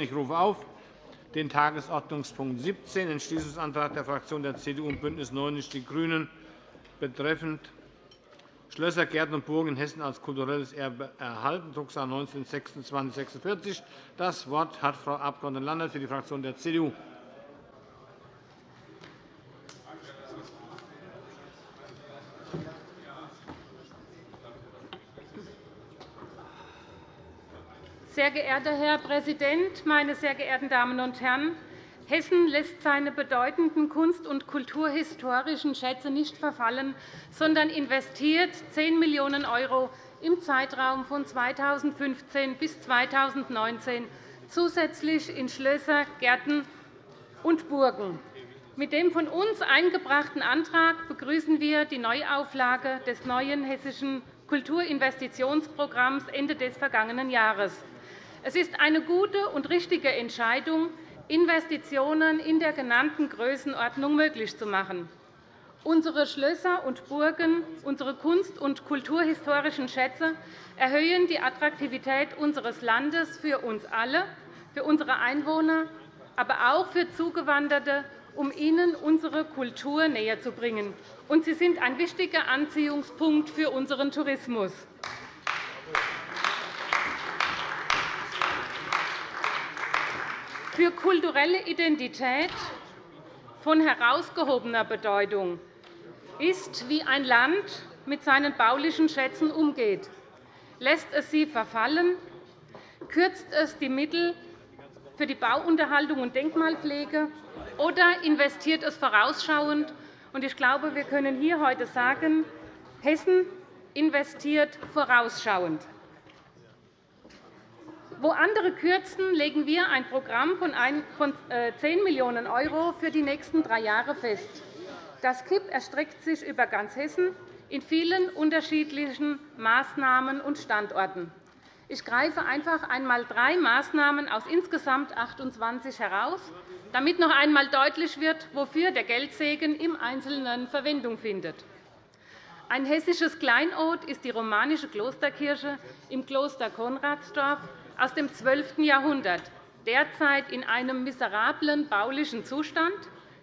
Ich rufe auf den Tagesordnungspunkt 17, Entschließungsantrag der Fraktionen der CDU und BÜNDNIS 90 die GRÜNEN betreffend Schlösser, Gärten und Burgen in Hessen als kulturelles Erbe erhalten, Drucksache 19 /2646. Das Wort hat Frau Abg. Landert für die Fraktion der CDU. Sehr geehrter Herr Präsident, meine sehr geehrten Damen und Herren! Hessen lässt seine bedeutenden kunst- und kulturhistorischen Schätze nicht verfallen, sondern investiert 10 Millionen € im Zeitraum von 2015 bis 2019 zusätzlich in Schlösser, Gärten und Burgen. Mit dem von uns eingebrachten Antrag begrüßen wir die Neuauflage des neuen hessischen Kulturinvestitionsprogramms Ende des vergangenen Jahres. Es ist eine gute und richtige Entscheidung, Investitionen in der genannten Größenordnung möglich zu machen. Unsere Schlösser und Burgen, unsere kunst- und kulturhistorischen Schätze erhöhen die Attraktivität unseres Landes für uns alle, für unsere Einwohner, aber auch für Zugewanderte, um ihnen unsere Kultur näherzubringen. Und sie sind ein wichtiger Anziehungspunkt für unseren Tourismus. Für kulturelle Identität von herausgehobener Bedeutung ist, wie ein Land mit seinen baulichen Schätzen umgeht. Lässt es sie verfallen? Kürzt es die Mittel für die Bauunterhaltung und Denkmalpflege? Oder investiert es vorausschauend? Ich glaube, wir können hier heute sagen, Hessen investiert vorausschauend. Wo andere kürzen, legen wir ein Programm von 10 äh, Millionen € für die nächsten drei Jahre fest. Das KIP erstreckt sich über ganz Hessen in vielen unterschiedlichen Maßnahmen und Standorten. Ich greife einfach einmal drei Maßnahmen aus insgesamt 28 heraus, damit noch einmal deutlich wird, wofür der Geldsegen im Einzelnen Verwendung findet. Ein hessisches Kleinod ist die romanische Klosterkirche im Kloster Konradsdorf aus dem 12. Jahrhundert, derzeit in einem miserablen baulichen Zustand,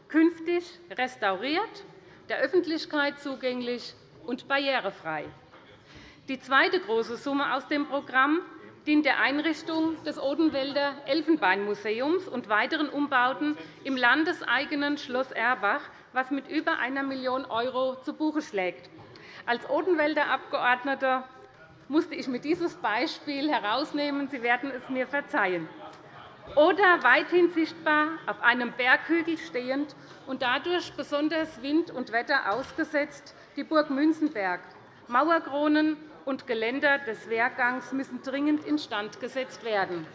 künftig restauriert, der Öffentlichkeit zugänglich und barrierefrei. Die zweite große Summe aus dem Programm dient der Einrichtung des Odenwälder Elfenbeinmuseums und weiteren Umbauten im landeseigenen Schloss Erbach, was mit über 1 Million € zu Buche schlägt. Als Odenwälder Abgeordneter musste ich mir dieses Beispiel herausnehmen. Sie werden es mir verzeihen. Oder weithin sichtbar auf einem Berghügel stehend und dadurch besonders Wind und Wetter ausgesetzt die Burg Münzenberg. Mauerkronen und Geländer des Wehrgangs müssen dringend instand gesetzt werden.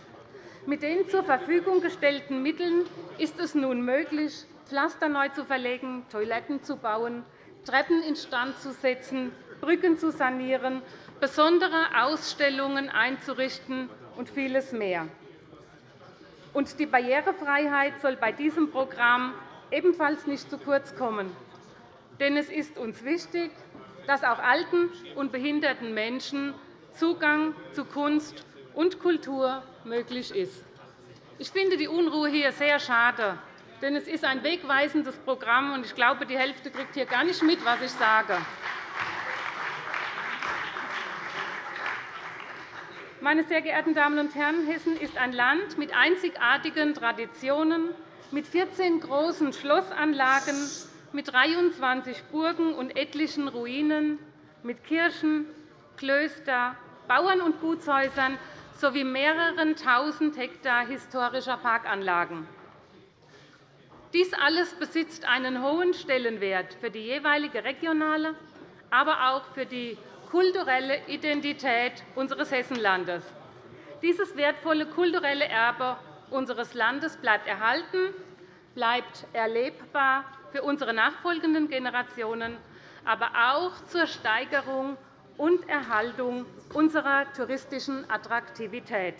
Mit den zur Verfügung gestellten Mitteln ist es nun möglich, Pflaster neu zu verlegen, Toiletten zu bauen, Treppen instand zu setzen, Brücken zu sanieren besondere Ausstellungen einzurichten und vieles mehr. Und die Barrierefreiheit soll bei diesem Programm ebenfalls nicht zu kurz kommen. Denn es ist uns wichtig, dass auch alten und behinderten Menschen Zugang zu Kunst und Kultur möglich ist. Ich finde die Unruhe hier sehr schade, denn es ist ein wegweisendes Programm, und ich glaube, die Hälfte kriegt hier gar nicht mit, was ich sage. Meine sehr geehrten Damen und Herren, Hessen ist ein Land mit einzigartigen Traditionen, mit 14 großen Schlossanlagen, mit 23 Burgen und etlichen Ruinen, mit Kirchen, Klöster, Bauern- und Gutshäusern sowie mehreren Tausend Hektar historischer Parkanlagen. Dies alles besitzt einen hohen Stellenwert für die jeweilige regionale, aber auch für die kulturelle Identität unseres Hessenlandes. Dieses wertvolle kulturelle Erbe unseres Landes bleibt erhalten, bleibt erlebbar für unsere nachfolgenden Generationen, aber auch zur Steigerung und Erhaltung unserer touristischen Attraktivität.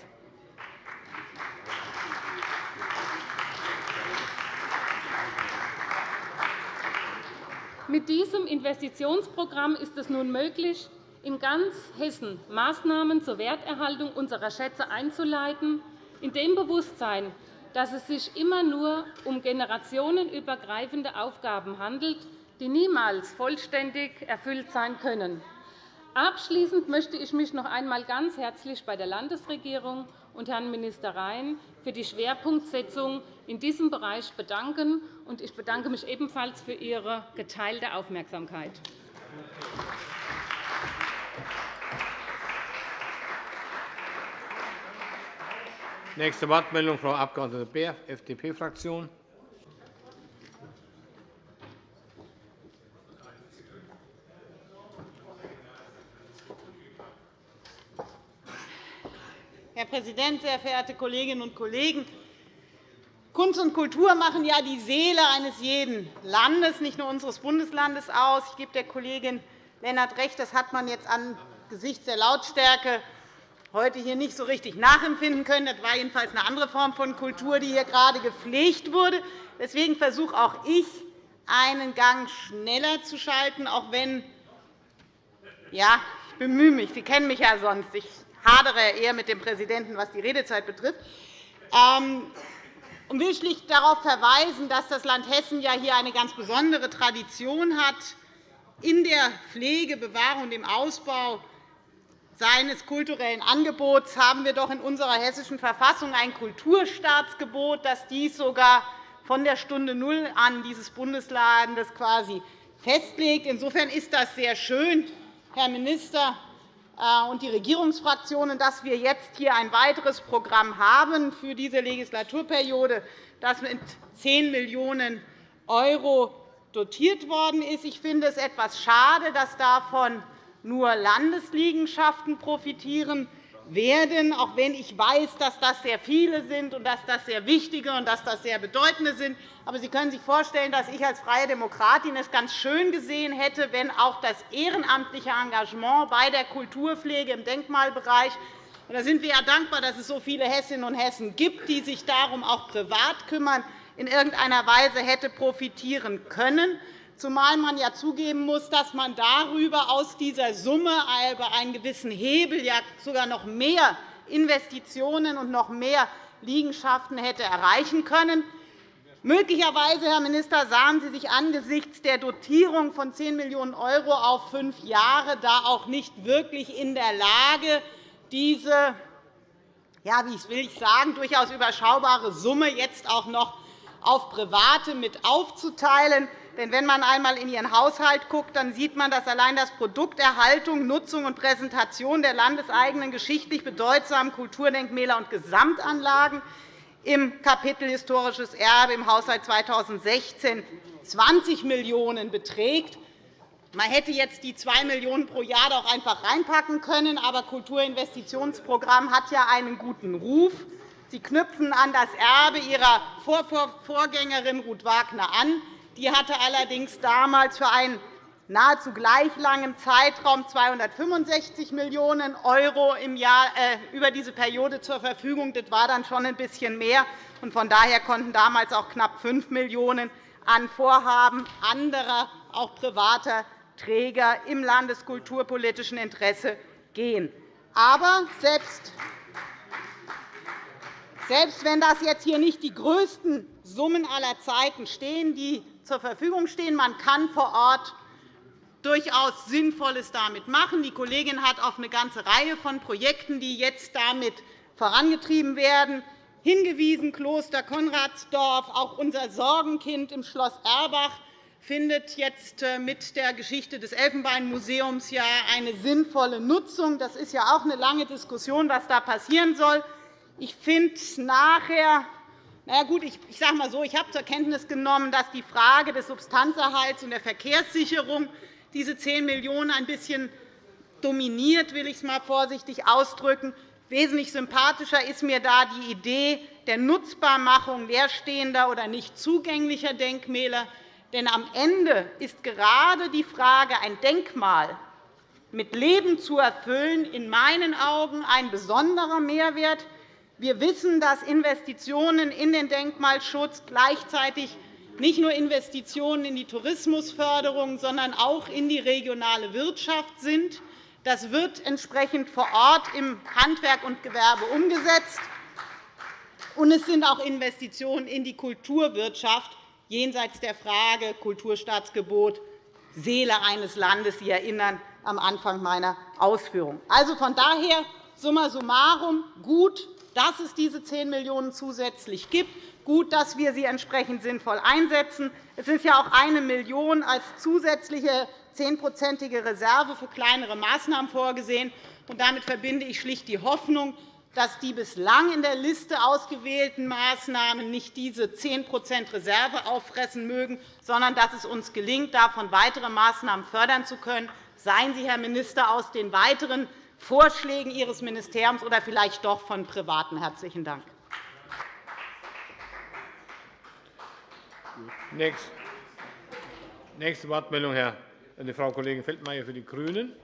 Mit diesem Investitionsprogramm ist es nun möglich, in ganz Hessen Maßnahmen zur Werterhaltung unserer Schätze einzuleiten, in dem Bewusstsein, dass es sich immer nur um generationenübergreifende Aufgaben handelt, die niemals vollständig erfüllt sein können. Abschließend möchte ich mich noch einmal ganz herzlich bei der Landesregierung und Herrn Minister Rhein für die Schwerpunktsetzung in diesem Bereich bedanken. Ich bedanke mich ebenfalls für Ihre geteilte Aufmerksamkeit. Nächste Wortmeldung, Frau Abg. Beer, FDP-Fraktion. Herr Präsident, sehr verehrte Kolleginnen und Kollegen! Kunst und Kultur machen ja die Seele eines jeden Landes, nicht nur unseres Bundeslandes, aus. Ich gebe der Kollegin Lennart recht, das hat man jetzt angesichts der Lautstärke heute hier nicht so richtig nachempfinden können. Das war jedenfalls eine andere Form von Kultur, die hier gerade gepflegt wurde. Deswegen versuche auch ich, einen Gang schneller zu schalten, auch wenn ja, ich bemühe mich. Sie kennen mich ja sonst. Ich hadere eher mit dem Präsidenten, was die Redezeit betrifft. Ähm, ich will schlicht darauf verweisen, dass das Land Hessen ja hier eine ganz besondere Tradition hat in der Pflege, Bewahrung und dem Ausbau seines kulturellen Angebots haben wir doch in unserer Hessischen Verfassung ein Kulturstaatsgebot, das dies sogar von der Stunde Null an dieses Bundeslandes quasi festlegt. Insofern ist das sehr schön, Herr Minister äh, und die Regierungsfraktionen, dass wir jetzt hier ein weiteres Programm haben für diese Legislaturperiode, das mit 10 Millionen € dotiert worden ist. Ich finde es etwas schade, dass davon nur Landesliegenschaften profitieren werden, auch wenn ich weiß, dass das sehr viele sind und dass das sehr wichtige und dass das sehr bedeutende sind. Aber Sie können sich vorstellen, dass ich als Freie Demokratin es ganz schön gesehen hätte, wenn auch das ehrenamtliche Engagement bei der Kulturpflege im Denkmalbereich da sind wir ja dankbar, dass es so viele Hessinnen und Hessen gibt, die sich darum auch privat kümmern, in irgendeiner Weise hätte profitieren können zumal man ja zugeben muss, dass man darüber aus dieser Summe über einen gewissen Hebel ja sogar noch mehr Investitionen und noch mehr Liegenschaften hätte erreichen können. Möglicherweise, Herr Minister, sahen Sie sich angesichts der Dotierung von 10 Millionen € auf fünf Jahre da auch nicht wirklich in der Lage, diese ja, wie will ich sagen, durchaus überschaubare Summe jetzt auch noch auf Private mit aufzuteilen. Denn wenn man einmal in Ihren Haushalt schaut, dann sieht man, dass allein das Produkt Erhaltung, Nutzung und Präsentation der landeseigenen geschichtlich bedeutsamen Kulturdenkmäler und Gesamtanlagen im Kapitel Historisches Erbe im Haushalt 2016 20 Millionen € beträgt. Man hätte jetzt die 2 Millionen € pro Jahr doch einfach reinpacken können, aber Kulturinvestitionsprogramm hat ja einen guten Ruf. Sie knüpfen an das Erbe Ihrer Vorgängerin Ruth Wagner an. Die hatte allerdings damals für einen nahezu gleich langen Zeitraum 265 Millionen € im Jahr äh, über diese Periode zur Verfügung. Das war dann schon ein bisschen mehr. Von daher konnten damals auch knapp 5 Millionen € an Vorhaben anderer, auch privater Träger im landeskulturpolitischen Interesse gehen. Aber selbst selbst wenn das jetzt hier nicht die größten Summen aller Zeiten stehen, die zur Verfügung stehen. Man kann vor Ort durchaus Sinnvolles damit machen. Die Kollegin hat auf eine ganze Reihe von Projekten, die jetzt damit vorangetrieben werden, hingewiesen. Kloster Konradsdorf, auch unser Sorgenkind im Schloss Erbach findet jetzt äh, mit der Geschichte des Elfenbeinmuseums eine sinnvolle Nutzung. Das ist ja auch eine lange Diskussion, was da passieren soll. Ich finde nachher na gut, ich sage mal so, ich habe zur Kenntnis genommen, dass die Frage des Substanzerhalts und der Verkehrssicherung diese 10 Millionen € ein bisschen dominiert, will ich es mal vorsichtig ausdrücken. Wesentlich sympathischer ist mir da die Idee der Nutzbarmachung leerstehender oder nicht zugänglicher Denkmäler. Denn am Ende ist gerade die Frage, ein Denkmal mit Leben zu erfüllen, in meinen Augen ein besonderer Mehrwert, wir wissen, dass Investitionen in den Denkmalschutz gleichzeitig nicht nur Investitionen in die Tourismusförderung, sondern auch in die regionale Wirtschaft sind. Das wird entsprechend vor Ort im Handwerk und Gewerbe umgesetzt. Es sind auch Investitionen in die Kulturwirtschaft jenseits der Frage Kulturstaatsgebot, Seele eines Landes. Sie erinnern am Anfang meiner Ausführungen. Also von daher summa summarum gut, dass es diese 10 Millionen € zusätzlich gibt, gut, dass wir sie entsprechend sinnvoll einsetzen. Es ist ja auch 1 Million € als zusätzliche zehnprozentige Reserve für kleinere Maßnahmen vorgesehen. damit verbinde ich schlicht die Hoffnung, dass die bislang in der Liste ausgewählten Maßnahmen nicht diese 10% Reserve auffressen mögen, sondern dass es uns gelingt, davon weitere Maßnahmen fördern zu können. Seien Sie, Herr Minister, aus den weiteren Vorschlägen Ihres Ministeriums oder vielleicht doch von Privaten. – Herzlichen Dank. Nächste Wortmeldung, Frau Kollegin Feldmayer für die GRÜNEN.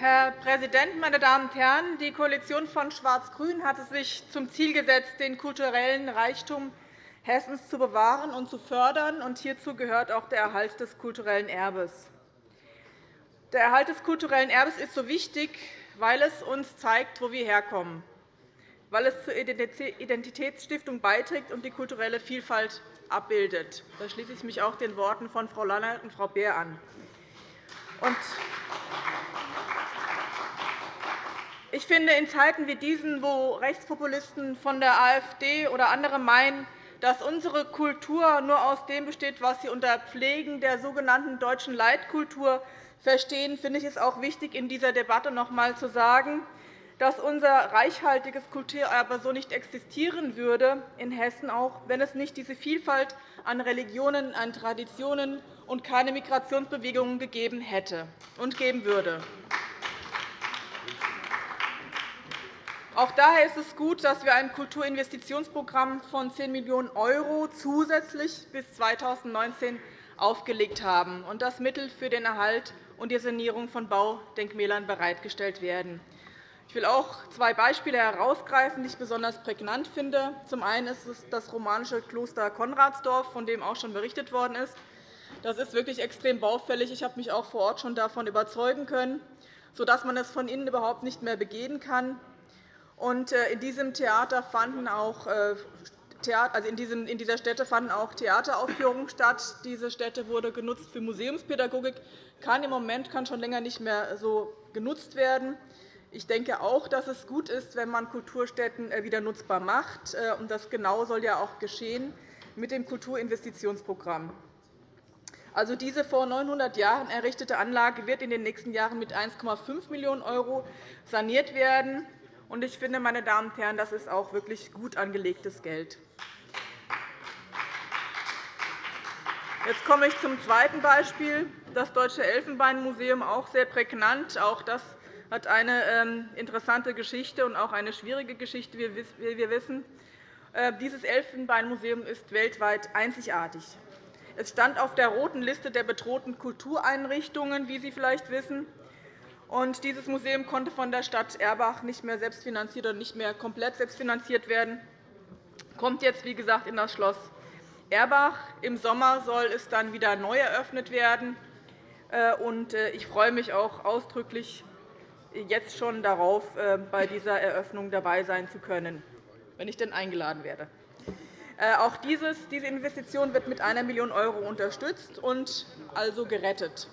Herr Präsident, meine Damen und Herren! Die Koalition von Schwarz-Grün hat es sich zum Ziel gesetzt, den kulturellen Reichtum Hessens zu bewahren und zu fördern. Und hierzu gehört auch der Erhalt des kulturellen Erbes. Der Erhalt des kulturellen Erbes ist so wichtig, weil es uns zeigt, wo wir herkommen, weil es zur Identitätsstiftung beiträgt und die kulturelle Vielfalt abbildet. Da schließe ich mich auch den Worten von Frau Lannert und Frau Beer an. Ich finde, in Zeiten wie diesen, wo Rechtspopulisten von der AfD oder andere meinen, dass unsere Kultur nur aus dem besteht, was sie unter Pflegen der sogenannten deutschen Leitkultur verstehen, finde ich es auch wichtig, in dieser Debatte noch einmal zu sagen, dass unser reichhaltiges Kulturerbe so nicht existieren würde in Hessen, auch wenn es nicht diese Vielfalt an Religionen, an Traditionen und keine Migrationsbewegungen gegeben hätte und geben würde. Auch daher ist es gut, dass wir ein Kulturinvestitionsprogramm von 10 Millionen € zusätzlich bis 2019 aufgelegt haben und dass Mittel für den Erhalt und die Sanierung von Baudenkmälern bereitgestellt werden. Ich will auch zwei Beispiele herausgreifen, die ich besonders prägnant finde. Zum einen ist es das romanische Kloster Konradsdorf, von dem auch schon berichtet worden ist. Das ist wirklich extrem baufällig. Ich habe mich auch vor Ort schon davon überzeugen können, sodass man es von innen überhaupt nicht mehr begehen kann. Äh, in diesem Theater fanden auch äh, also in dieser Stätte fanden auch Theateraufführungen statt. Diese Stätte wurde genutzt für Museumspädagogik, kann im Moment kann schon länger nicht mehr so genutzt werden. Ich denke auch, dass es gut ist, wenn man Kulturstätten äh, wieder nutzbar macht. Das genau soll ja auch geschehen mit dem Kulturinvestitionsprogramm. Also diese vor 900 Jahren errichtete Anlage wird in den nächsten Jahren mit 1,5 Millionen € saniert werden. Ich finde, meine Damen und Herren, das ist auch wirklich gut angelegtes Geld. Jetzt komme ich zum zweiten Beispiel, das Deutsche Elfenbeinmuseum, auch sehr prägnant. Auch das hat eine ähm, interessante Geschichte und auch eine schwierige Geschichte, wie wir wissen. Äh, dieses Elfenbeinmuseum ist weltweit einzigartig. Es stand auf der roten Liste der bedrohten Kultureinrichtungen, wie Sie vielleicht wissen. Und dieses Museum konnte von der Stadt Erbach nicht mehr selbstfinanziert oder nicht mehr komplett selbstfinanziert werden, kommt jetzt, wie gesagt, in das Schloss Erbach. Im Sommer soll es dann wieder neu eröffnet werden. Äh, äh, ich freue mich auch ausdrücklich jetzt schon darauf, äh, bei dieser Eröffnung dabei sein zu können, wenn ich denn eingeladen werde. Auch diese Investition wird mit 1 Million € unterstützt und also gerettet.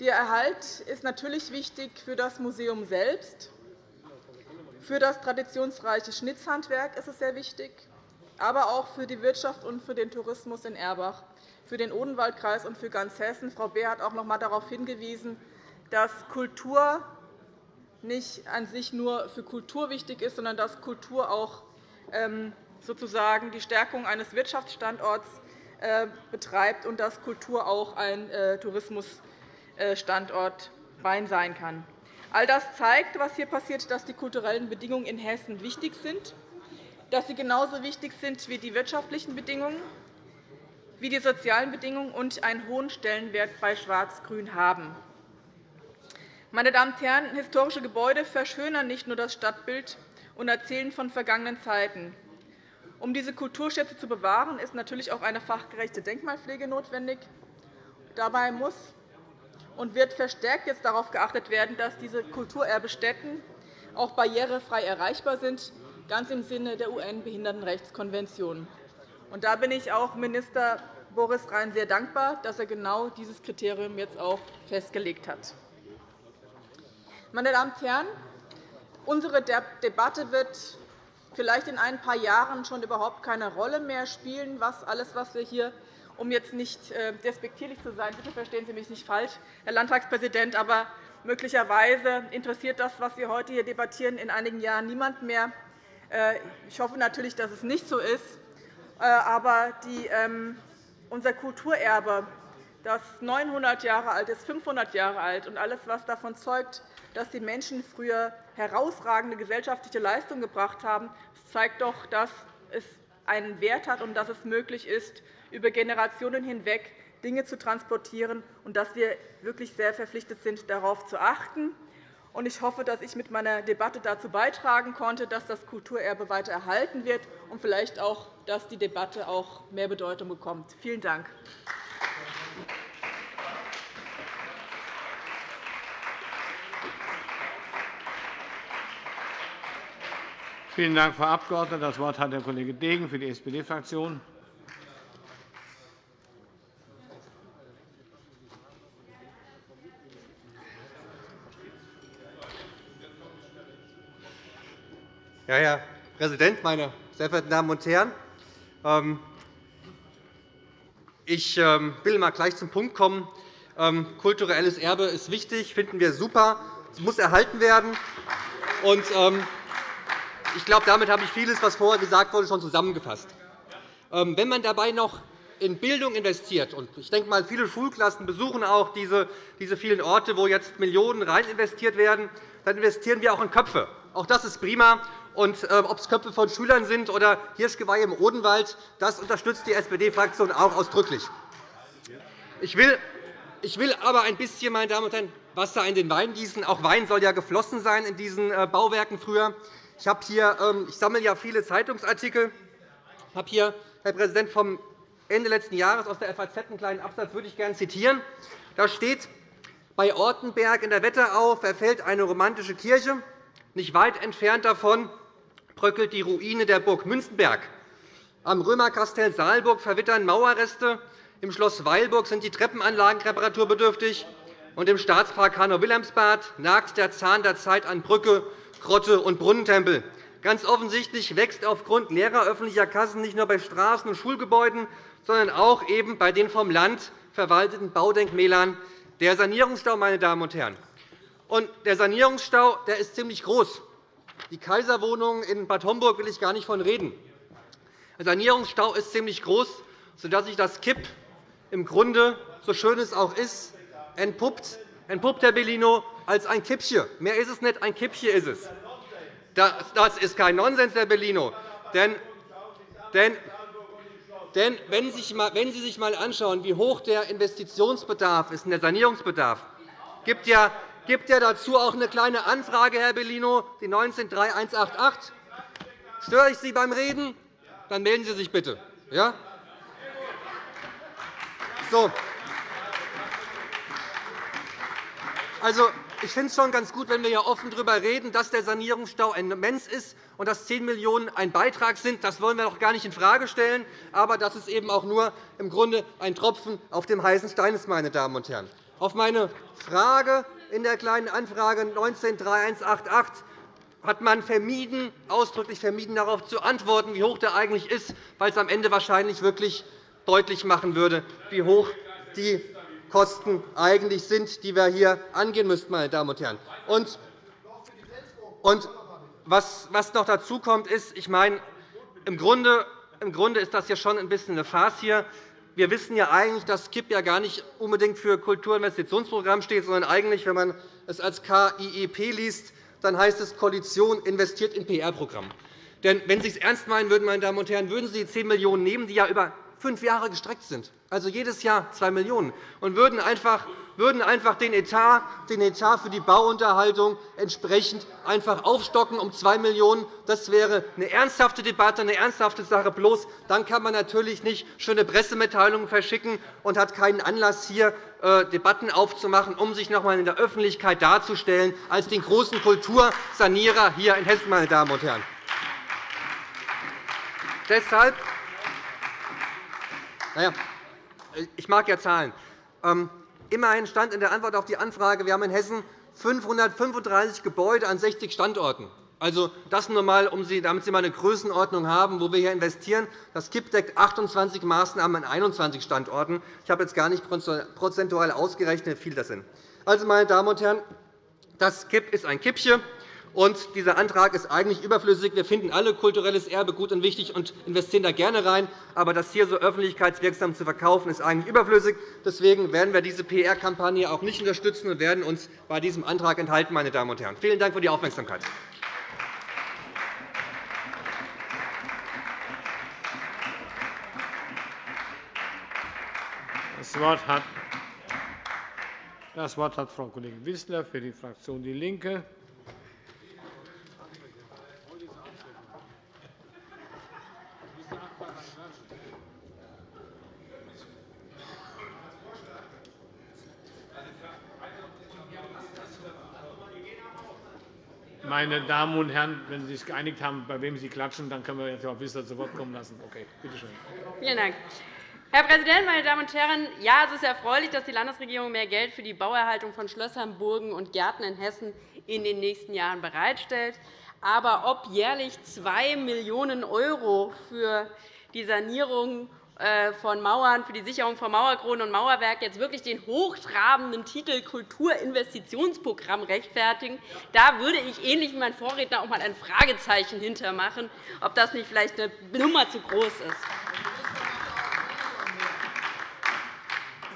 Der Erhalt ist natürlich wichtig für das Museum selbst. Für das traditionsreiche Schnitzhandwerk ist es sehr wichtig, aber auch für die Wirtschaft und für den Tourismus in Erbach, für den Odenwaldkreis und für ganz Hessen. Frau Beer hat auch noch einmal darauf hingewiesen, dass Kultur nicht an sich nur für Kultur wichtig ist, sondern dass Kultur auch ähm, sozusagen die Stärkung eines Wirtschaftsstandorts äh, betreibt und dass Kultur auch ein äh, Tourismus Standort Rhein sein kann. All das zeigt, was hier passiert, dass die kulturellen Bedingungen in Hessen wichtig sind, dass sie genauso wichtig sind wie die wirtschaftlichen Bedingungen, wie die sozialen Bedingungen und einen hohen Stellenwert bei Schwarz-Grün haben. Meine Damen und Herren, historische Gebäude verschönern nicht nur das Stadtbild und erzählen von vergangenen Zeiten. Um diese Kulturschätze zu bewahren, ist natürlich auch eine fachgerechte Denkmalpflege notwendig. Dabei muss und wird verstärkt jetzt darauf geachtet werden, dass diese Kulturerbestätten auch barrierefrei erreichbar sind, ganz im Sinne der UN-Behindertenrechtskonvention. Da bin ich auch Minister Boris Rhein sehr dankbar, dass er genau dieses Kriterium jetzt auch festgelegt hat. Meine Damen und Herren, unsere Debatte wird vielleicht in ein paar Jahren schon überhaupt keine Rolle mehr spielen, was alles, was wir hier um jetzt nicht äh, despektierlich zu sein, bitte verstehen Sie mich nicht falsch, Herr Landtagspräsident, aber möglicherweise interessiert das, was wir heute hier debattieren, in einigen Jahren niemand mehr. Äh, ich hoffe natürlich, dass es nicht so ist. Äh, aber ähm, unser Kulturerbe, das 900 Jahre alt ist, 500 Jahre alt, und alles, was davon zeugt, dass die Menschen früher herausragende gesellschaftliche Leistungen gebracht haben, zeigt doch, dass es einen Wert hat und dass es möglich ist, über Generationen hinweg Dinge zu transportieren und dass wir wirklich sehr verpflichtet sind, darauf zu achten. Ich hoffe, dass ich mit meiner Debatte dazu beitragen konnte, dass das Kulturerbe weiter erhalten wird und vielleicht auch, dass die Debatte auch mehr Bedeutung bekommt. Vielen Dank. Vielen Dank, Frau Abg. Das Wort hat der Kollege Degen für die SPD-Fraktion. Ja, Herr Präsident, meine sehr verehrten Damen und Herren! Ähm, ich ähm, will mal gleich zum Punkt kommen. Ähm, kulturelles Erbe ist wichtig, finden wir super. Es muss erhalten werden. Ich glaube, damit habe ich vieles, was vorher gesagt wurde, schon zusammengefasst. Wenn man dabei noch in Bildung investiert, und ich denke mal, viele Schulklassen besuchen auch diese, vielen Orte, wo jetzt Millionen rein investiert werden, dann investieren wir auch in Köpfe. Auch das ist prima. Und ähm, ob es Köpfe von Schülern sind oder Hirschgeweihe im Odenwald, das unterstützt die SPD-Fraktion auch ausdrücklich. Ich will, ich will aber ein bisschen, meine Damen und Herren, Wasser in den Wein gießen. Auch Wein soll ja geflossen sein in diesen äh, Bauwerken früher. Ich, habe hier, ähm, ich sammle ja viele Zeitungsartikel. Ich habe hier, Herr Präsident, vom Ende letzten Jahres aus der FAZ einen kleinen Absatz, würde ich gerne zitieren. Da steht, bei Ortenberg in der Wetterau verfällt eine romantische Kirche. Nicht weit entfernt davon bröckelt die Ruine der Burg Münzenberg. Am Römerkastell Saalburg verwittern Mauerreste. Im Schloss Weilburg sind die Treppenanlagen reparaturbedürftig. Und im Staatspark Hanau-Wilhelmsbad nagt der Zahn der Zeit an Brücke Grotte und Brunnentempel. Ganz offensichtlich wächst aufgrund leerer öffentlicher Kassen nicht nur bei Straßen und Schulgebäuden, sondern auch eben bei den vom Land verwalteten Baudenkmälern der Sanierungsstau. Meine Damen und Herren. Und der Sanierungsstau der ist ziemlich groß. Die Kaiserwohnungen in Bad Homburg will ich gar nicht von reden. Der Sanierungsstau ist ziemlich groß, sodass sich das KIP im Grunde, so schön es auch ist, entpuppt, entpuppt Herr Bellino, als ein Kippchen. Mehr ist es nicht, ein Kippchen ist es. Das ist kein Nonsens, Herr Bellino. Denn, denn, denn wenn Sie sich einmal anschauen, wie hoch der Investitionsbedarf ist, der Sanierungsbedarf, gibt ja gibt ja dazu auch eine kleine Anfrage, Herr Bellino, die 19-3188. Störe ich Sie beim Reden? Dann melden Sie sich bitte. Ja? So. Also, ich finde es schon ganz gut, wenn wir hier offen darüber reden, dass der Sanierungsstau immens ist und dass 10 Millionen € ein Beitrag sind. Das wollen wir doch gar nicht infrage stellen. Aber das ist eben auch nur im Grunde ein Tropfen auf dem heißen Stein ist, meine Damen und Herren. Auf meine Frage in der Kleinen Anfrage 19-3188 hat man vermieden, ausdrücklich vermieden, darauf zu antworten, wie hoch der eigentlich ist, weil es am Ende wahrscheinlich wirklich deutlich machen würde, wie hoch die Kosten eigentlich sind, die wir hier angehen müssten. Meine Damen und Herren. Und, und was, noch dazu kommt, ist, ich meine, im Grunde, ist das ja schon ein bisschen eine Farce hier. Wir wissen ja eigentlich, dass KIP ja gar nicht unbedingt für Kulturinvestitionsprogramm steht, sondern eigentlich, wenn man es als KIEP liest, dann heißt es Koalition investiert in PR-Programm. Denn wenn Sie es ernst meinen würden, meine Damen und Herren, würden Sie die 10 Millionen € nehmen, die ja über fünf Jahre gestreckt sind, also jedes Jahr 2 Millionen €, und würden einfach würden einfach den Etat, den Etat für die Bauunterhaltung entsprechend einfach aufstocken um 2 Millionen €. Das wäre eine ernsthafte Debatte, eine ernsthafte Sache. Bloß dann kann man natürlich nicht schöne Pressemitteilungen verschicken und hat keinen Anlass, hier äh, Debatten aufzumachen, um sich noch einmal in der Öffentlichkeit darzustellen als den großen Kultursanierer hier in Hessen. Meine Damen und Herren. Deshalb naja, ich mag ja Zahlen. Ähm, immerhin stand in der Antwort auf die Anfrage, wir haben in Hessen 535 Gebäude an 60 Standorten. Also das nur einmal, um Sie, damit Sie mal eine Größenordnung haben, wo wir hier investieren. Das KIP deckt 28 Maßnahmen an 21 Standorten. Ich habe jetzt gar nicht prozentual ausgerechnet, wie viel das sind. Also, meine Damen und Herren, das KIP ist ein Kippchen. Und dieser Antrag ist eigentlich überflüssig. Wir finden alle kulturelles Erbe gut und wichtig und investieren da gerne rein. Aber das hier so öffentlichkeitswirksam zu verkaufen, ist eigentlich überflüssig. Deswegen werden wir diese PR-Kampagne auch nicht unterstützen und werden uns bei diesem Antrag enthalten. Meine Damen und Herren. Vielen Dank für die Aufmerksamkeit. Das Wort hat das Wort hat Frau Kollegin Wissler für die Fraktion DIE LINKE. Meine Damen und Herren, wenn Sie sich geeinigt haben, bei wem Sie klatschen, dann können wir jetzt Frau Wissler zu Wort kommen lassen. Okay, bitte schön. Vielen Dank. Herr Präsident, meine Damen und Herren! Ja, es ist erfreulich, dass die Landesregierung mehr Geld für die Bauerhaltung von Schlössern, Burgen und Gärten in Hessen in den nächsten Jahren bereitstellt. Aber ob jährlich 2 Millionen € für die Sanierung von Mauern, für die Sicherung von Mauerkronen und Mauerwerk jetzt wirklich den hochtrabenden Titel Kulturinvestitionsprogramm rechtfertigen. Da würde ich, ähnlich wie mein Vorredner, auch einmal ein Fragezeichen hintermachen, ob das nicht vielleicht eine Nummer zu groß ist.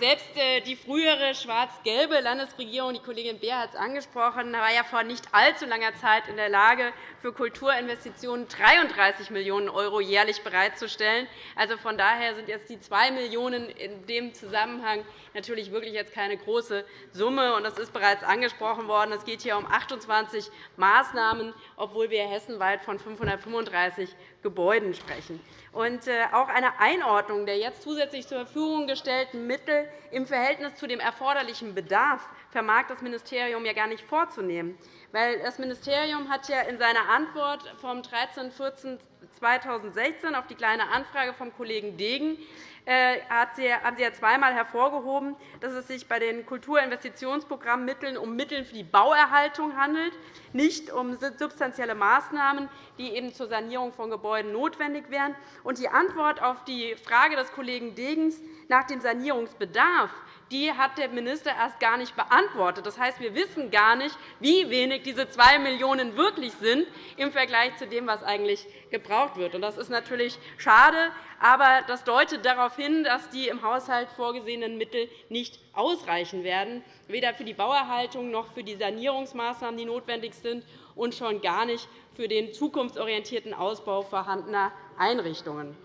Selbst äh, die frühere schwarz-gelbe Landesregierung, die Kollegin Beer hat es angesprochen, war ja vor nicht allzu langer Zeit in der Lage, für Kulturinvestitionen 33 Millionen € jährlich bereitzustellen. Also von daher sind jetzt die 2 Millionen € in dem Zusammenhang natürlich wirklich jetzt keine große Summe. Das ist bereits angesprochen worden. Es geht hier um 28 Maßnahmen, obwohl wir hessenweit von 535 Gebäuden sprechen. Und äh, auch eine Einordnung der jetzt zusätzlich zur Verfügung gestellten Mittel im Verhältnis zu dem erforderlichen Bedarf vermag das Ministerium ja gar nicht vorzunehmen. Weil das Ministerium hat ja in seiner Antwort vom 13.14.2016 auf die Kleine Anfrage vom Kollegen Degen haben Sie ja zweimal hervorgehoben, dass es sich bei den Kulturinvestitionsprogrammmitteln um Mittel für die Bauerhaltung handelt, nicht um substanzielle Maßnahmen, die eben zur Sanierung von Gebäuden notwendig wären. Die Antwort auf die Frage des Kollegen Degens nach dem Sanierungsbedarf die hat der Minister erst gar nicht beantwortet. Das heißt, wir wissen gar nicht, wie wenig diese 2 Millionen € wirklich sind im Vergleich zu dem, was eigentlich gebraucht wird. Das ist natürlich schade, aber das deutet darauf hin, dass die im Haushalt vorgesehenen Mittel nicht ausreichen werden, weder für die Bauerhaltung noch für die Sanierungsmaßnahmen, die notwendig sind, und schon gar nicht für den zukunftsorientierten Ausbau vorhandener Einrichtungen.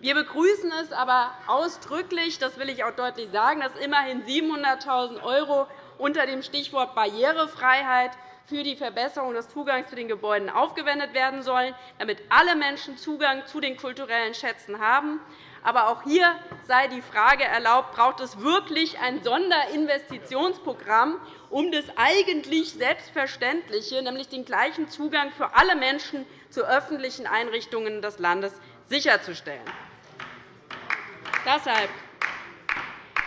Wir begrüßen es aber ausdrücklich, das will ich auch deutlich sagen, dass immerhin 700.000 € unter dem Stichwort Barrierefreiheit für die Verbesserung des Zugangs zu den Gebäuden aufgewendet werden sollen, damit alle Menschen Zugang zu den kulturellen Schätzen haben. Aber auch hier sei die Frage erlaubt, braucht es wirklich ein Sonderinvestitionsprogramm, um das eigentlich Selbstverständliche, nämlich den gleichen Zugang für alle Menschen zu öffentlichen Einrichtungen des Landes sicherzustellen. Deshalb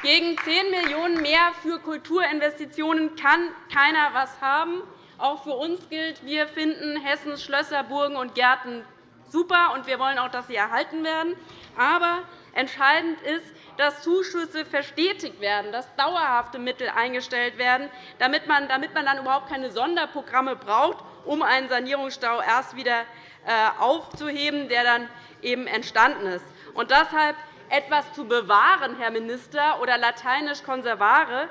gegen 10 Millionen € mehr für Kulturinvestitionen kann keiner etwas haben. Auch für uns gilt, wir finden Hessens Schlösser, Burgen und Gärten super, und wir wollen auch, dass sie erhalten werden. Aber entscheidend ist, dass Zuschüsse verstetigt werden, dass dauerhafte Mittel eingestellt werden, damit man, dann überhaupt keine Sonderprogramme braucht, um einen Sanierungsstau erst wieder äh, aufzuheben, der dann eben entstanden ist. Und deshalb etwas zu bewahren, Herr Minister, oder lateinisch conservare,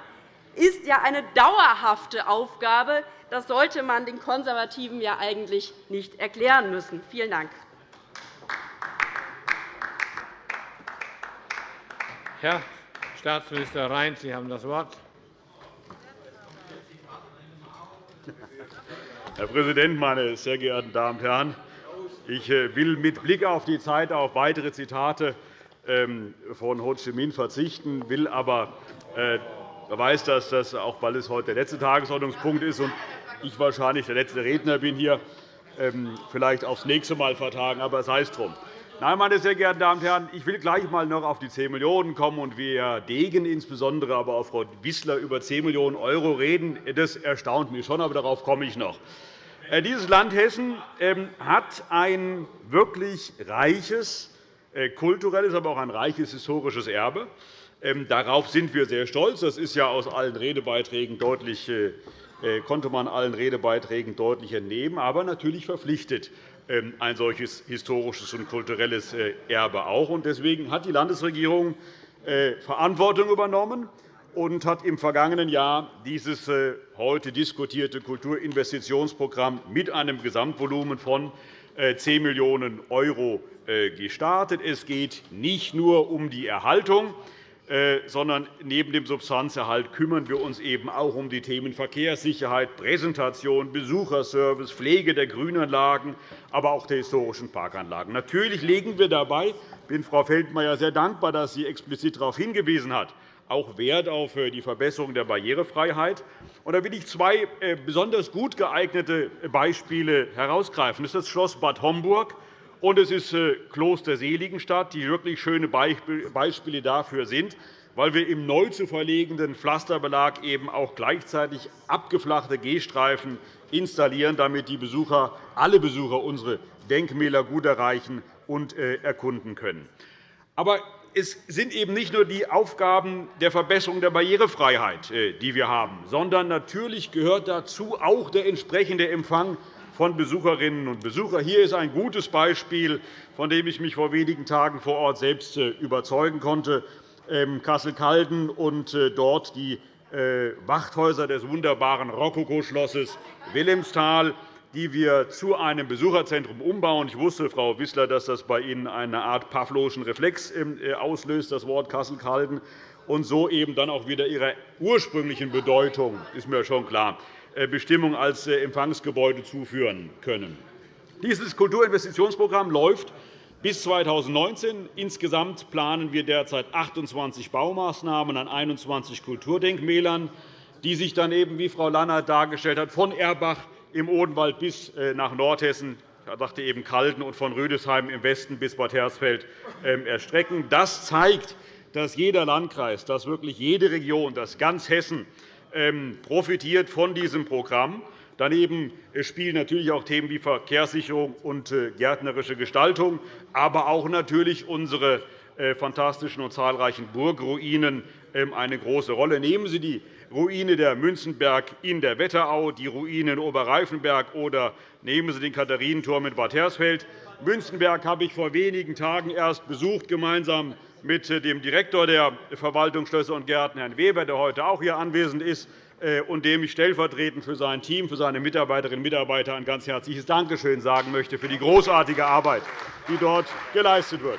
ist ja eine dauerhafte Aufgabe. Das sollte man den Konservativen ja eigentlich nicht erklären müssen. Vielen Dank. Herr Staatsminister Rhein, Sie haben das Wort. Herr Präsident, meine sehr geehrten Damen und Herren! Ich äh, will mit Blick auf die Zeit auf weitere Zitate von Ho Chi Minh verzichten, will aber äh, weiß, dass das auch weil es heute der letzte Tagesordnungspunkt ist und ich wahrscheinlich der letzte Redner bin hier, ähm, vielleicht aufs nächste Mal vertagen, aber sei es drum. Nein, meine sehr geehrten Damen und Herren, ich will gleich einmal noch auf die 10 Millionen € kommen und wie Herr Degen insbesondere, aber auch Frau Wissler über 10 Millionen € reden. Das erstaunt mich schon, aber darauf komme ich noch. Äh, dieses Land Hessen ähm, hat ein wirklich reiches kulturelles, aber auch ein reiches historisches Erbe. Ähm, darauf sind wir sehr stolz. Das ist ja aus allen Redebeiträgen deutlich, äh, konnte man allen Redebeiträgen deutlich entnehmen, aber natürlich verpflichtet ähm, ein solches historisches und kulturelles äh, Erbe auch. Deswegen hat die Landesregierung äh, Verantwortung übernommen und hat im vergangenen Jahr dieses äh, heute diskutierte Kulturinvestitionsprogramm mit einem Gesamtvolumen von 10 Millionen € gestartet. Es geht nicht nur um die Erhaltung äh, sondern neben dem Substanzerhalt kümmern wir uns eben auch um die Themen Verkehrssicherheit, Präsentation, Besucherservice, Pflege der Grünanlagen, aber auch der historischen Parkanlagen. Natürlich legen wir dabei – ich bin Frau Feldmayer sehr dankbar, dass sie explizit darauf hingewiesen hat – auch Wert auf äh, die Verbesserung der Barrierefreiheit. Da will ich zwei äh, besonders gut geeignete Beispiele herausgreifen. Das ist das Schloss Bad Homburg und es ist äh, Kloster Seligenstadt, die wirklich schöne Beispiele dafür sind, weil wir im neu zu verlegenden Pflasterbelag eben auch gleichzeitig abgeflachte Gehstreifen installieren, damit die Besucher, alle Besucher unsere Denkmäler gut erreichen und äh, erkunden können. Aber es sind eben nicht nur die Aufgaben der Verbesserung der Barrierefreiheit, äh, die wir haben, sondern natürlich gehört dazu auch der entsprechende Empfang von Besucherinnen und Besuchern. Hier ist ein gutes Beispiel, von dem ich mich vor wenigen Tagen vor Ort selbst äh, überzeugen konnte. Ähm, Kassel-Calden und äh, dort die Wachthäuser des wunderbaren Rokokoschlosses Wilhelmsthal, die wir zu einem Besucherzentrum umbauen. Ich wusste, Frau Wissler, dass das bei Ihnen eine Art pavloschen Reflex ähm, auslöst, das Wort Kassel-Calden, und so eben dann auch wieder ihrer ursprünglichen Bedeutung, ist mir schon klar, äh, Bestimmung als äh, Empfangsgebäude zuführen können. Dieses Kulturinvestitionsprogramm läuft bis 2019. Insgesamt planen wir derzeit 28 Baumaßnahmen an 21 Kulturdenkmälern, die sich dann eben, wie Frau Lannert dargestellt hat, von Erbach im Odenwald bis äh, nach Nordhessen ich sagte eben Kalden und von Rüdesheim im Westen bis Bad Hersfeld ähm, erstrecken. Das zeigt, dass jeder Landkreis, dass wirklich jede Region, dass ganz Hessen ähm, profitiert von diesem Programm. Daneben spielen natürlich auch Themen wie Verkehrssicherung und äh, gärtnerische Gestaltung, aber auch natürlich unsere äh, fantastischen und zahlreichen Burgruinen ähm, eine große Rolle. Nehmen Sie die Ruine der Münzenberg in der Wetterau, die Ruine in Oberreifenberg oder nehmen Sie den Katharinenturm in Bad Hersfeld. Münzenberg habe ich vor wenigen Tagen erst besucht, gemeinsam mit dem Direktor der Verwaltung Schlösser und Gärten, Herrn Weber, der heute auch hier anwesend ist, äh, und dem ich stellvertretend für sein Team, für seine Mitarbeiterinnen und Mitarbeiter ein ganz herzliches Dankeschön sagen möchte für die großartige Arbeit, die dort geleistet wird.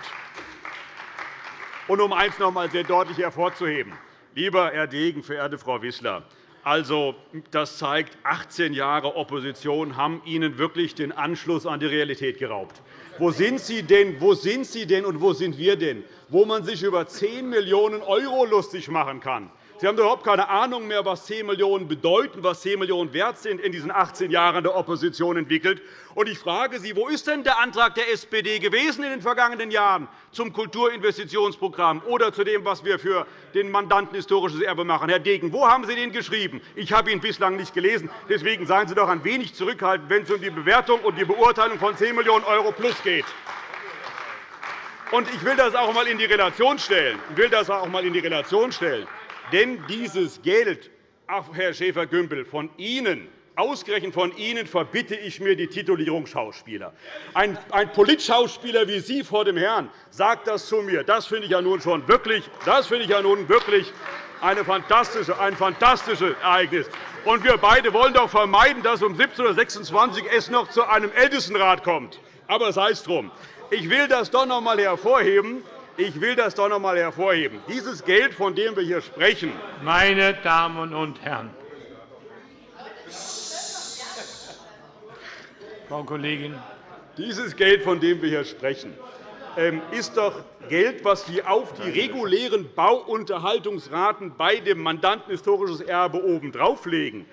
Und um eines noch einmal sehr deutlich hervorzuheben. Lieber Herr Degen, verehrte Frau Wissler, also, das zeigt, 18 Jahre Opposition haben Ihnen wirklich den Anschluss an die Realität geraubt. Wo sind Sie denn, wo sind Sie denn und wo sind wir denn, wo man sich über 10 Millionen € lustig machen kann? Sie haben überhaupt keine Ahnung mehr, was 10 Millionen € bedeuten, was 10 Millionen € wert sind in diesen 18 Jahren der Opposition entwickelt. Und ich frage Sie, wo ist denn der Antrag der SPD gewesen in den vergangenen Jahren zum Kulturinvestitionsprogramm oder zu dem, was wir für den Mandanten historisches Erbe machen? Herr Degen, wo haben Sie den geschrieben? Ich habe ihn bislang nicht gelesen. Deswegen seien Sie doch ein wenig zurückhaltend, wenn es um die Bewertung und die Beurteilung von 10 Millionen € plus geht. Ich will das auch einmal in die Relation stellen. Ich will das auch einmal in die Relation stellen. Denn dieses Geld, Herr Schäfer-Gümbel, von Ihnen Ausgerechnet von Ihnen verbitte ich mir die Titulierung Schauspieler. Ein, ein Politschauspieler wie Sie vor dem Herrn sagt das zu mir. Das finde ich ja nun schon wirklich, das finde ich ja nun wirklich eine fantastische, ein fantastisches Ereignis. Und wir beide wollen doch vermeiden, dass um 17.26 Uhr es noch zu einem Ältestenrat kommt. Aber sei es drum. Ich will das doch noch einmal hervorheben, Ich will das doch noch einmal hervorheben. Dieses Geld, von dem wir hier sprechen, meine Damen und Herren, Frau Kollegin, dieses Geld, von dem wir hier sprechen, ähm, ist doch Geld, das wir auf die regulären Bauunterhaltungsraten bei dem Mandanten historisches Erbe obendrauf legen.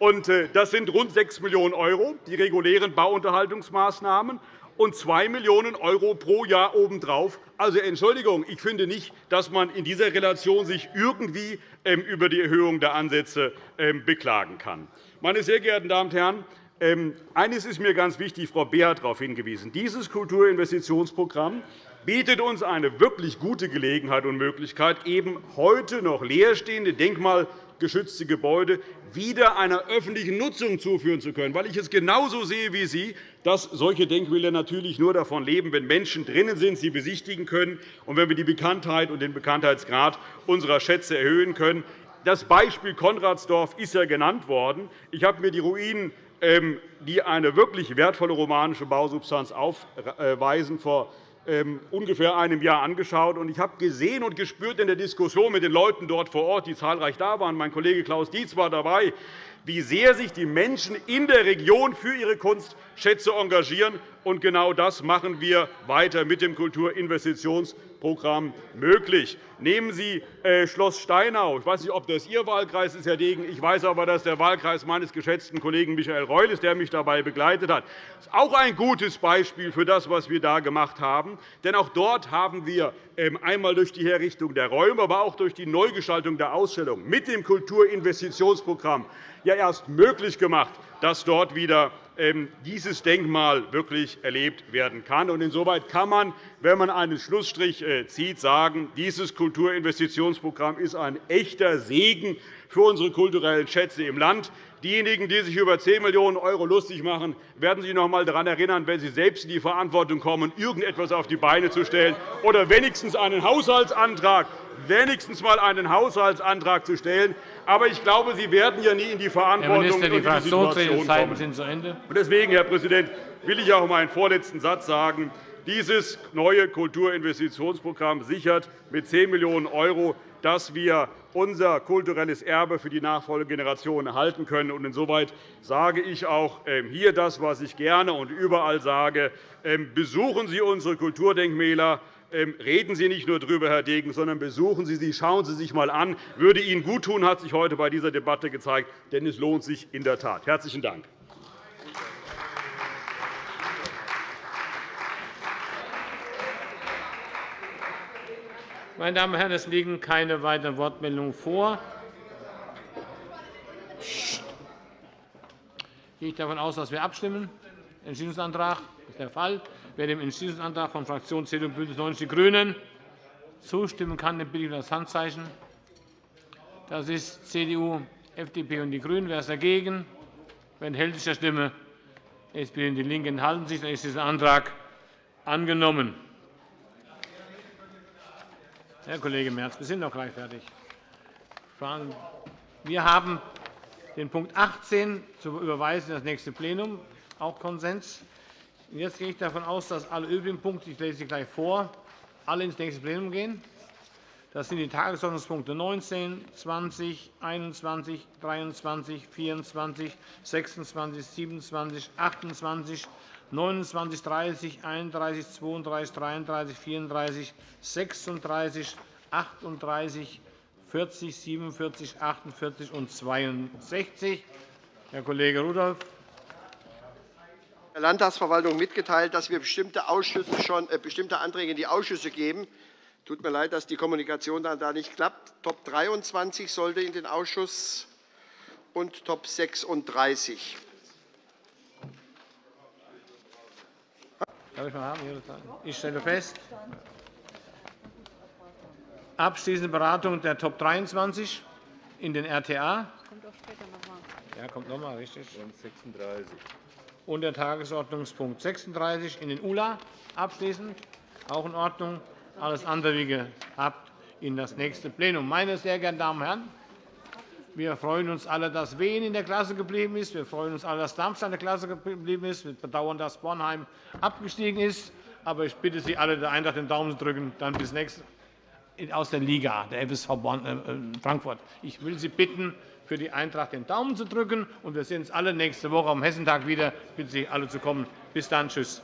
Äh, das sind rund 6 Millionen €, die regulären Bauunterhaltungsmaßnahmen, und 2 Millionen € pro Jahr obendrauf. Also, Entschuldigung, ich finde nicht, dass man in dieser Relation sich irgendwie ähm, über die Erhöhung der Ansätze ähm, beklagen kann. Meine sehr geehrten Damen und Herren, ähm, eines ist mir ganz wichtig. Frau Beer hat darauf hingewiesen. Dieses Kulturinvestitionsprogramm bietet uns eine wirklich gute Gelegenheit und Möglichkeit, eben heute noch leerstehende denkmalgeschützte Gebäude wieder einer öffentlichen Nutzung zuführen zu können, weil ich es genauso sehe wie Sie, dass solche Denkmäler natürlich nur davon leben, wenn Menschen drinnen sind, sie besichtigen können, und wenn wir die Bekanntheit und den Bekanntheitsgrad unserer Schätze erhöhen können. Das Beispiel Konradsdorf ist ja genannt worden. Ich habe mir die Ruinen ähm, die eine wirklich wertvolle romanische Bausubstanz aufweisen, vor ungefähr einem Jahr angeschaut. Ich habe gesehen und gespürt in der Diskussion mit den Leuten dort vor Ort, die zahlreich da waren, mein Kollege Klaus Dietz war dabei, wie sehr sich die Menschen in der Region für ihre Kunstschätze engagieren. Und genau das machen wir weiter mit dem Kulturinvestitionsprogramm möglich. Nehmen Sie äh, Schloss Steinau. Ich weiß nicht, ob das Ihr Wahlkreis ist, Herr Degen. Ich weiß aber, dass der Wahlkreis meines geschätzten Kollegen Michael Reul ist, der mich dabei begleitet hat. Das ist auch ein gutes Beispiel für das, was wir da gemacht haben. Denn auch dort haben wir ähm, einmal durch die Herrichtung der Räume, aber auch durch die Neugestaltung der Ausstellung mit dem Kulturinvestitionsprogramm ja erst möglich gemacht, dass dort wieder ähm, dieses Denkmal wirklich erlebt werden kann. Insoweit kann man, wenn man einen Schlussstrich äh, zieht, sagen, dieses Kulturinvestitionsprogramm ist ein echter Segen für unsere kulturellen Schätze im Land. Diejenigen, die sich über 10 Millionen € lustig machen, werden sich noch einmal daran erinnern, wenn sie selbst in die Verantwortung kommen, irgendetwas auf die Beine zu stellen oder wenigstens einen Haushaltsantrag wenigstens einmal einen Haushaltsantrag zu stellen. Aber ich glaube, Sie werden ja nie in die Verantwortung Herr Minister, die und die Situation kommen. sind zu Ende. Deswegen, Herr Präsident, will ich auch meinen vorletzten Satz sagen. Dieses neue Kulturinvestitionsprogramm sichert mit 10 Millionen €, dass wir unser kulturelles Erbe für die nachfolgende Generation erhalten können. Insoweit sage ich auch ähm, hier das, was ich gerne und überall sage. Ähm, besuchen Sie unsere Kulturdenkmäler. Ähm, reden Sie nicht nur darüber, Herr Degen, sondern besuchen Sie sie, schauen Sie sich einmal an. würde Ihnen gut tun, hat sich heute bei dieser Debatte gezeigt. Denn es lohnt sich in der Tat. – Herzlichen Dank. Meine Damen und Herren, es liegen keine weiteren Wortmeldungen vor. Ich gehe davon aus, dass wir abstimmen. Entschließungsantrag ist der Fall. Wer dem Entschließungsantrag von Fraktion CDU und BÜNDNIS 90 die GRÜNEN zustimmen kann, den bitte ich um das Handzeichen. Das ist CDU, FDP und die GRÜNEN. Wer ist dagegen? Wer enthält sich der Stimme? SPD und DIE LINKE enthalten sich. Dann ist dieser Antrag angenommen. Herr Kollege Merz, wir sind noch gleich fertig. Wir haben den Punkt 18 zu überweisen in das nächste Plenum, auch Konsens. Jetzt gehe ich davon aus, dass alle übrigen Punkte, ich lese sie gleich vor, alle ins nächste Plenum gehen. Das sind die Tagesordnungspunkte 19, 20, 21, 23, 24, 26, 27, 28, 29, 30, 31, 32, 33, 34, 36, 38, 40, 47, 48 und 62. Herr Kollege Rudolph der Landtagsverwaltung mitgeteilt, dass wir bestimmte, Ausschüsse schon, äh, bestimmte Anträge in die Ausschüsse geben. Es tut mir leid, dass die Kommunikation dann da nicht klappt. Top 23 sollte in den Ausschuss und Top 36. Darf ich mal haben? Ich stelle fest, abschließende Beratung der Top 23 in den RTA. Kommt auch später noch mal. Ja, kommt noch mal, richtig. Und 36. Und der Tagesordnungspunkt 36 in den ULA abschließend. Auch in Ordnung. Alles andere, wie gehabt, in das nächste Plenum. Meine sehr geehrten Damen und Herren, wir freuen uns alle, dass Wien in der Klasse geblieben ist. Wir freuen uns alle, dass Darmstadt in der Klasse geblieben ist. Wir bedauern, dass Bornheim abgestiegen ist. Aber ich bitte Sie alle, der Eintracht den Daumen zu drücken. Dann bis nächste aus der Liga, der FSV äh, Frankfurt. Ich will Sie bitten, für die Eintracht den Daumen zu drücken. Und wir sehen uns alle nächste Woche am Hessentag wieder. Ich bitte Sie, alle zu kommen. Bis dann. Tschüss.